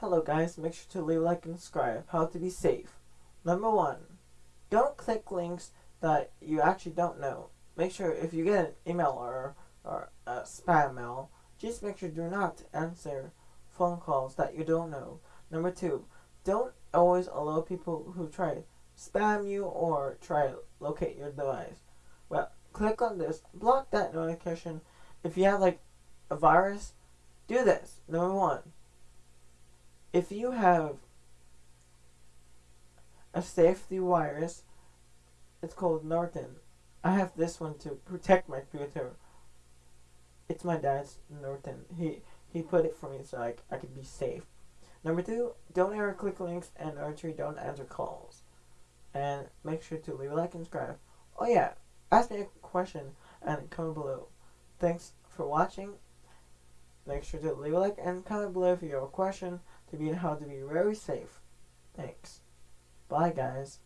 Hello guys, make sure to leave like and subscribe. How to be safe. Number one, don't click links that you actually don't know. Make sure if you get an email or, or a spam mail, just make sure do not answer phone calls that you don't know. Number two, don't always allow people who try spam you or try to locate your device. Well, click on this, block that notification. If you have like a virus, do this. Number one, if you have a safety virus, it's called Norton. I have this one to protect my computer. It's my dad's Norton. He he put it for me so I, I could be safe. Number two, don't ever click links, and number three, don't answer calls. And make sure to leave a like and subscribe. Oh yeah, ask me a question and comment below. Thanks for watching. Make sure to leave a like and comment below if you have a question to be how to be very safe. Thanks. Bye guys.